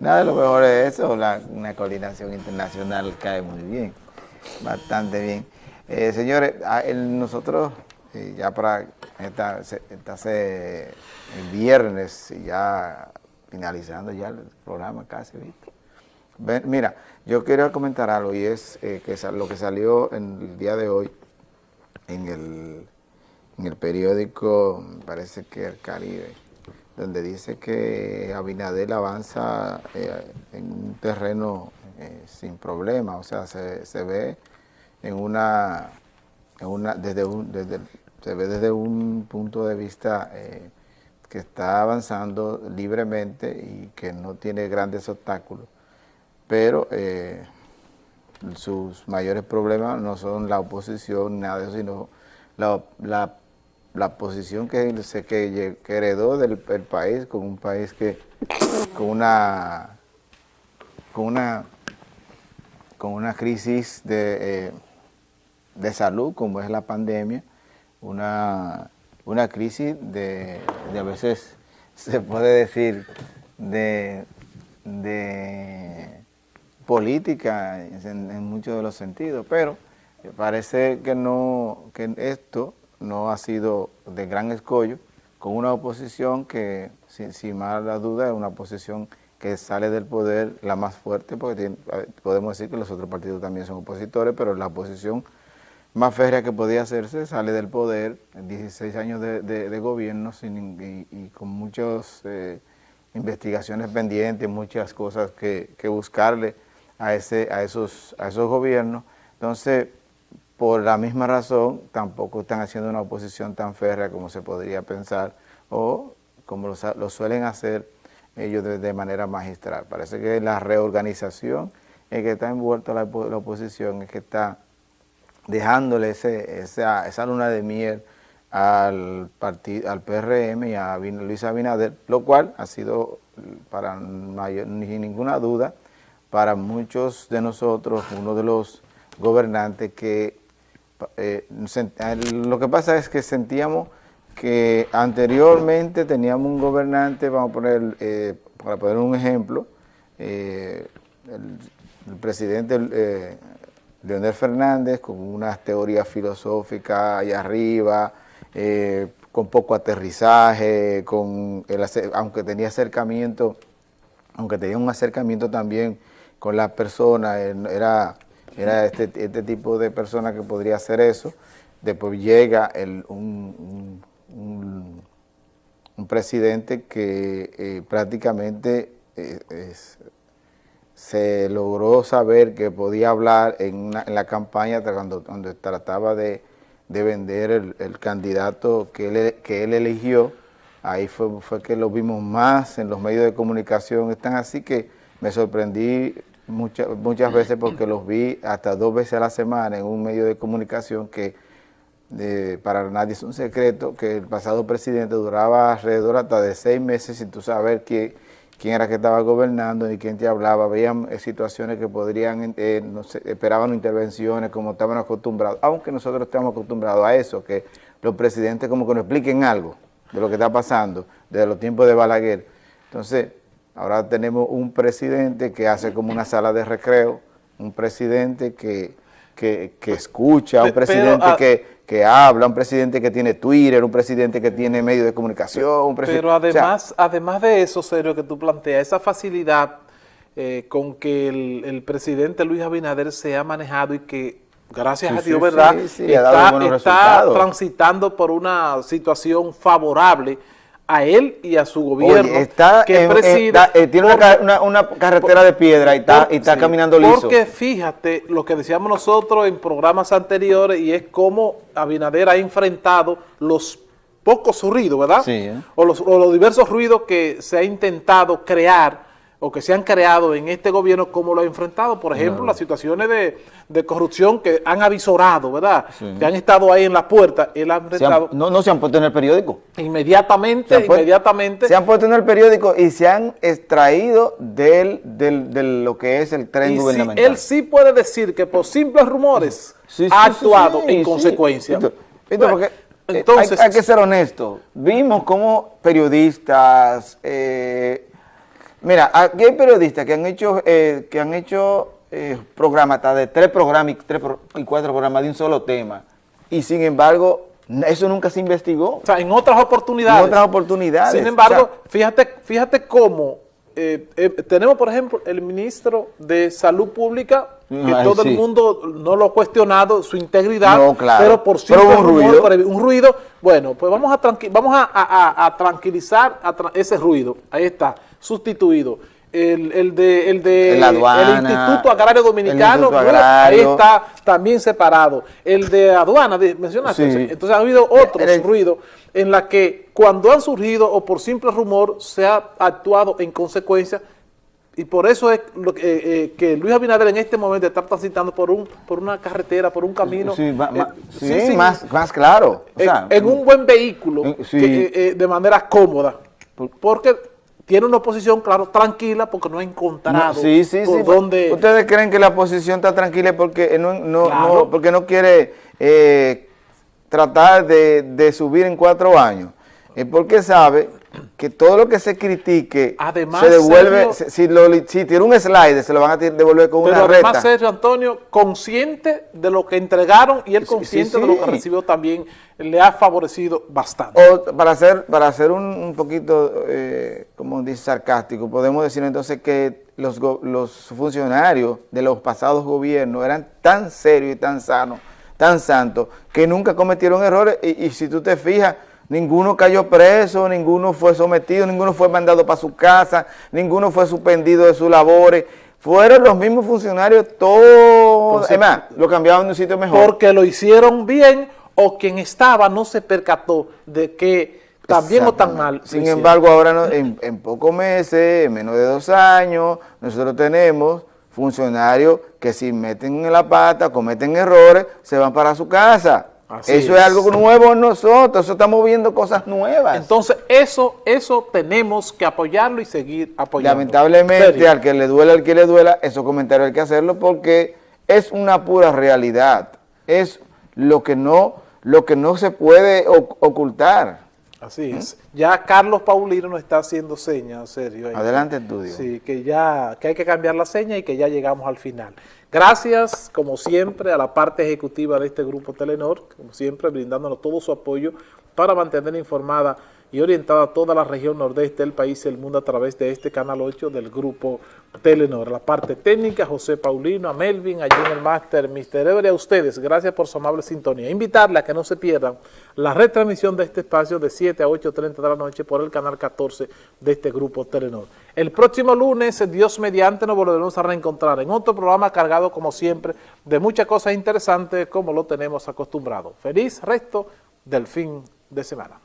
Nada de lo mejor es eso, una coordinación internacional cae muy bien, bastante bien. Eh, señores, nosotros eh, ya para esta, el viernes, ya finalizando ya el programa casi, ¿viste? mira, yo quería comentar algo y es eh, que lo que salió en el día de hoy en el, en el periódico, parece que el Caribe, donde dice que Abinadel avanza eh, en un terreno eh, sin problema, o sea, se, ve en una, una desde un, desde, se ve desde un punto de vista eh, que está avanzando libremente y que no tiene grandes obstáculos, pero sus mayores problemas no son la oposición, nada de eso, sino la, la la posición que, que, que heredó del país, con un país que con una con una con una crisis de, eh, de salud como es la pandemia, una, una crisis de, a veces se puede decir de, de política en, en muchos de los sentidos, pero parece que no que esto no ha sido de gran escollo, con una oposición que, sin, sin mala duda, es una oposición que sale del poder la más fuerte, porque podemos decir que los otros partidos también son opositores, pero la oposición más férrea que podía hacerse sale del poder, 16 años de, gobierno sin, y, con muchas eh, investigaciones pendientes, muchas cosas que, que buscarle a, ese, a, esos, a esos gobiernos. Entonces, por la misma razón tampoco están haciendo una oposición tan férrea como se podría pensar o como lo, suelen hacer ellos de, manera magistral. Parece que la reorganización en que está envuelta la, oposición es que está dejándole esa, luna de miel al, partido, al PRM y a Luis Abinader, lo cual ha sido, para mayor, sin ninguna duda, para muchos de nosotros, uno de los gobernantes que eh, lo que pasa es que sentíamos que anteriormente teníamos un gobernante, vamos a poner, eh, para poner un ejemplo, eh, el, presidente Leonel Fernández con unas teorías filosóficas allá arriba, con poco aterrizaje, con aunque tenía acercamiento, aunque tenía un acercamiento también con las personas, era era este, este tipo de persona que podría hacer eso. Después llega el, un, un, presidente que eh, prácticamente eh, se logró saber que podía hablar en, la campaña cuando, cuando trataba de, vender el, candidato que él, que él eligió. Ahí fue, fue que lo vimos más en los medios de comunicación. Están así que me sorprendí muchas, muchas veces porque los vi hasta dos veces a la semana en un medio de comunicación que para nadie es un secreto que el pasado presidente duraba alrededor hasta de seis meses sin tú saber quién, quién era que estaba gobernando ni quién te hablaba. Veían eh, situaciones que podrían, eh, no esperaban intervenciones como estaban acostumbrados, aunque nosotros estamos acostumbrados a eso, que los presidentes como que nos expliquen algo de lo que está pasando desde los tiempos de Balaguer. Entonces, Ahora tenemos un presidente que hace como una sala de recreo, un presidente que, que, escucha, un presidente ah, que, habla, un presidente que tiene Twitter, un presidente que tiene medios de comunicación. Un pero además, además de eso, serio, que tú planteas, esa facilidad eh, con que el, presidente Luis Abinader se ha manejado y que gracias a Dios, ¿verdad? está, está transitando por una situación favorable a él y a su gobierno está que eh, tiene una, carretera de piedra y está, y está caminando liso. Porque fíjate lo que decíamos nosotros en programas anteriores y es cómo Abinader ha enfrentado los pocos ruidos, ¿verdad? Sí. ¿eh? O, los, o los diversos ruidos que se ha intentado crear o que se han creado en este gobierno, como lo ha enfrentado, por ejemplo, las situaciones de, corrupción que han avisorado, ¿verdad? Que han estado ahí en la puerta, él ha enfrentado... no, no se han puesto en el periódico. Inmediatamente, inmediatamente. Se han puesto en el periódico y se han extraído del, del, de lo que es el tren gubernamental. él sí puede decir que por simples rumores ha actuado en consecuencia. entonces, hay, que ser honesto. Vimos como periodistas... Eh, Mira, aquí hay periodistas que han hecho, eh, que han hecho eh, programas, hasta de tres programas y, tres y cuatro programas de un solo tema, y sin embargo, eso nunca se investigó. O sea, en otras oportunidades. En otras oportunidades. Sin embargo, fíjate, fíjate cómo eh, tenemos, por ejemplo, el ministro de Salud Pública, que todo el mundo no lo ha cuestionado, su integridad, pero por sí un, ruido. un ruido, bueno, pues vamos a, vamos a, tranquilizar ese ruido, ahí está, sustituido. El, el, de, el, de, el, Instituto Agrario Dominicano, ahí está también separado. El de aduana, mencionaste, entonces ha habido otros ruidos en la que cuando han surgido o por simple rumor se ha actuado en consecuencia y por eso es lo que, eh, eh, que, Luis Abinader en este momento está transitando por un por una carretera, por un camino. Sí, eh, más, más claro. en, un buen vehículo, de manera cómoda. Porque tiene una posición, claro, tranquila porque no ha encontrado sí, sí, por dónde... ¿Ustedes creen que la posición está tranquila porque no, no, porque no quiere eh, tratar de, subir en cuatro años? Es porque sabe que todo lo que se critique se devuelve, si, si, tiene un slide se lo van a devolver con una recta. Pero además Sergio Antonio, consciente de lo que entregaron y él consciente de lo que recibió también le ha favorecido bastante. para hacer, para hacer un, poquito, eh, como dice, sarcástico, podemos decir entonces que los, los funcionarios de los pasados gobiernos eran tan serios y tan sanos, tan santos, que nunca cometieron errores y, y si tú te fijas, ninguno cayó preso, ninguno fue sometido, ninguno fue mandado para su casa, ninguno fue suspendido de sus labores, fueron los mismos funcionarios todos, además, lo cambiaban de un sitio mejor. Porque lo hicieron bien o quien estaba no se percató de que también o tan mal. Sin embargo, ahora en, pocos meses, en menos de dos años, nosotros tenemos funcionarios que si meten en la pata, cometen errores, se van para su casa. Eso es. algo nuevo en nosotros, eso estamos viendo cosas nuevas. Entonces, eso eso tenemos que apoyarlo y seguir apoyando. Lamentablemente, al que le duela, al que le duela, esos comentarios hay que hacerlo porque es una pura realidad. Es lo que no, lo que no se puede ocultar. Así es. Ya Carlos Paulino nos está haciendo señas, serio. Adelante, estudio. Sí, que ya que hay que cambiar la seña y que ya llegamos al final. Gracias, como siempre, a la parte ejecutiva de este grupo Telenor, como siempre, brindándonos todo su apoyo para mantener informada y orientada a toda la región nordeste del país y el mundo a través de este Canal 8 del Grupo Telenor. La parte técnica, José Paulino, a Melvin, allí en el máster, Mister Ever, a ustedes, gracias por su amable sintonía. Invitarle a que no se pierdan la retransmisión de este espacio de 7 a 8.30 de la noche por el Canal 14 de este Grupo Telenor. El próximo lunes, Dios mediante, nos volveremos a reencontrar en otro programa cargado, como siempre, de muchas cosas interesantes como lo tenemos acostumbrado. Feliz resto del fin de semana.